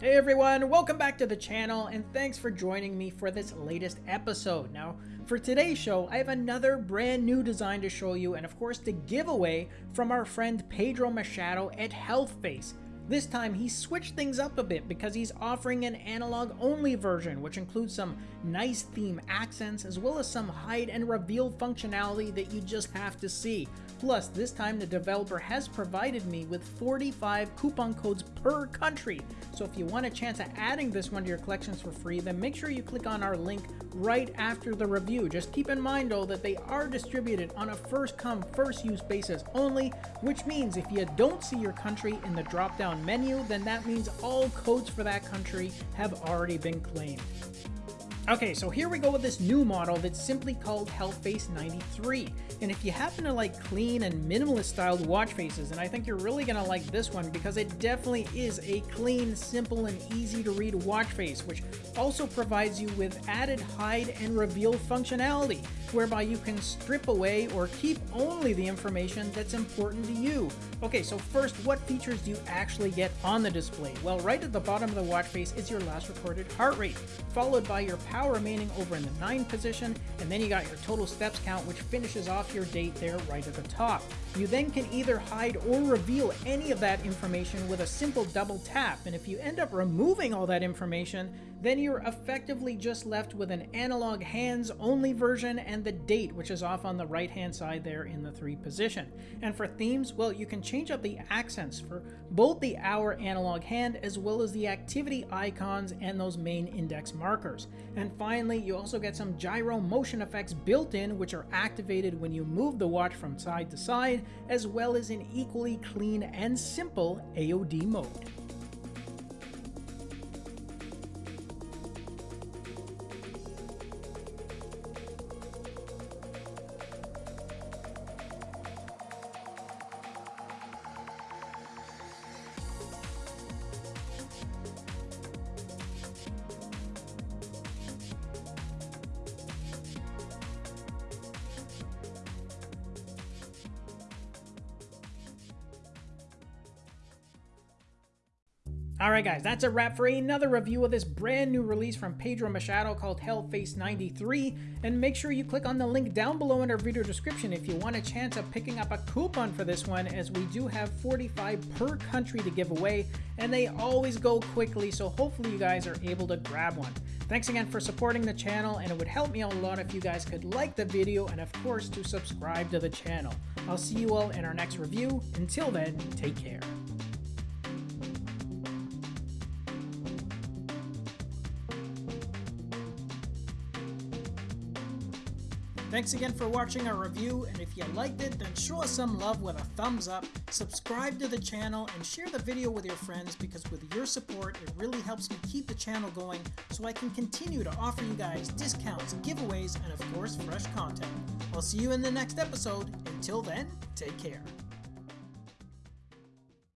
Hey everyone, welcome back to the channel and thanks for joining me for this latest episode. Now, for today's show, I have another brand new design to show you and of course the giveaway from our friend Pedro Machado at HealthFace. This time he switched things up a bit because he's offering an analog only version which includes some nice theme accents as well as some hide and reveal functionality that you just have to see. Plus, this time the developer has provided me with 45 coupon codes per country. So if you want a chance at adding this one to your collections for free, then make sure you click on our link right after the review. Just keep in mind though that they are distributed on a first come, first use basis only, which means if you don't see your country in the drop down menu, then that means all codes for that country have already been claimed. Okay, so here we go with this new model that's simply called HealthFace 93. And if you happen to like clean and minimalist styled watch faces, and I think you're really gonna like this one because it definitely is a clean, simple, and easy to read watch face, which also provides you with added hide and reveal functionality, whereby you can strip away or keep only the information that's important to you. Okay, so first, what features do you actually get on the display? Well, right at the bottom of the watch face is your last recorded heart rate, followed by your power power remaining over in the 9 position, and then you got your total steps count, which finishes off your date there right at the top. You then can either hide or reveal any of that information with a simple double tap, and if you end up removing all that information, then you're effectively just left with an analog hands only version and the date, which is off on the right hand side there in the 3 position. And for themes, well, you can change up the accents for both the hour analog hand as well as the activity icons and those main index markers. And and finally, you also get some gyro motion effects built in, which are activated when you move the watch from side to side, as well as an equally clean and simple AOD mode. Alright guys, that's a wrap for another review of this brand new release from Pedro Machado called HealthFace 93, and make sure you click on the link down below in our video description if you want a chance of picking up a coupon for this one as we do have 45 per country to give away, and they always go quickly, so hopefully you guys are able to grab one. Thanks again for supporting the channel, and it would help me out a lot if you guys could like the video and of course to subscribe to the channel. I'll see you all in our next review. Until then, take care. Thanks again for watching our review, and if you liked it, then show us some love with a thumbs up, subscribe to the channel, and share the video with your friends because with your support, it really helps me keep the channel going so I can continue to offer you guys discounts, giveaways, and of course, fresh content. I'll see you in the next episode. Until then, take care.